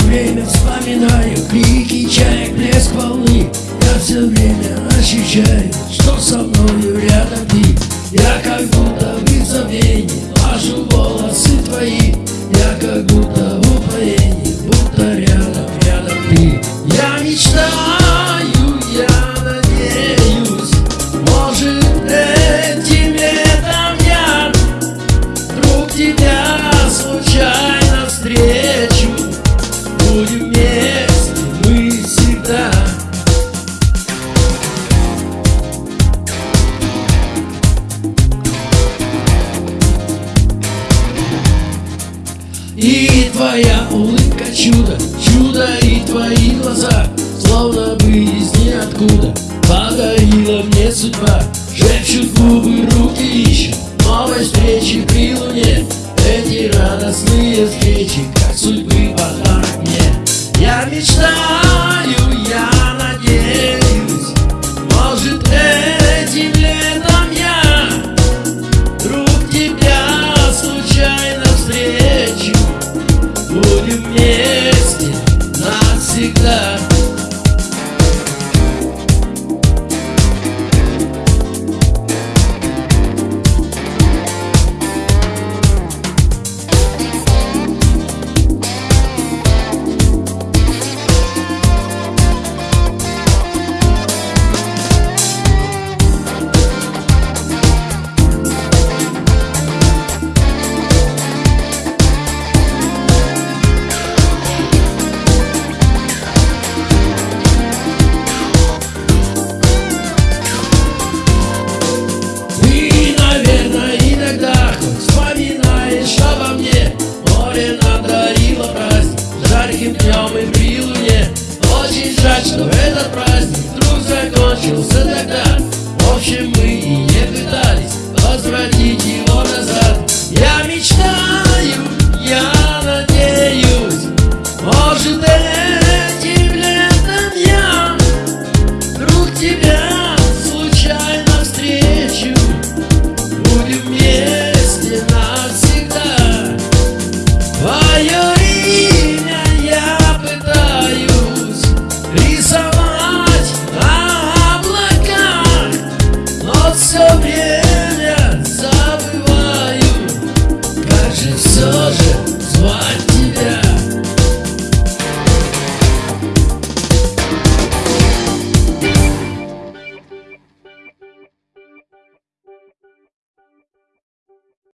время вспоминаю Крики чаек, блеск волны. Я все время ощущаю Что со мною рядом ты. Я как будто в забвении Ложу волосы твои. Я как будто в упоении Будто рядом, рядом ты. Я мечтаю, Будем вместе мы всегда. И твоя улыбка чудо, чудо и твои глаза Словно бы из ниоткуда. Подарила мне судьба Шепчут губы, руки ищут новой встречи при луне Эти радостные встречи, мне случился тогда В общем, мы и не пытались. Возвратить его назад. Я мечтаю